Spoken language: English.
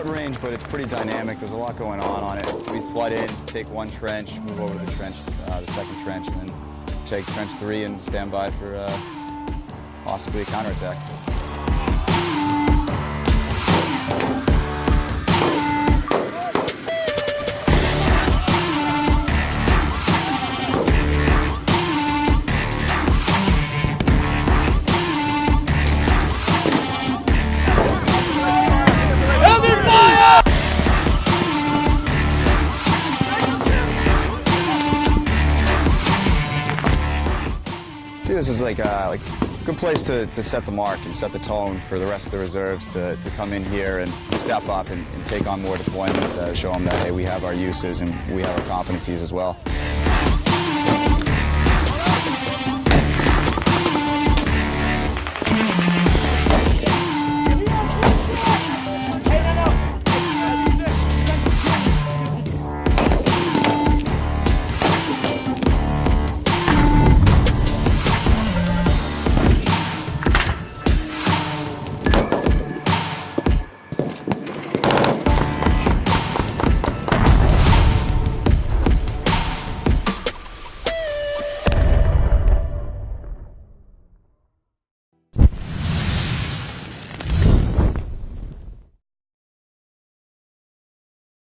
short range, but it's pretty dynamic. There's a lot going on on it. We flood in, take one trench, move over to the trench, uh, the second trench, and then take trench three and stand by for uh, possibly a counterattack. See, this is like a like good place to, to set the mark and set the tone for the rest of the reserves to, to come in here and step up and, and take on more deployments, uh, show them that, hey, we have our uses and we have our competencies as well.